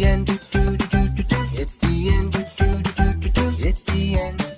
the end. It's the end. It's the end.